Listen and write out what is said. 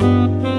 Música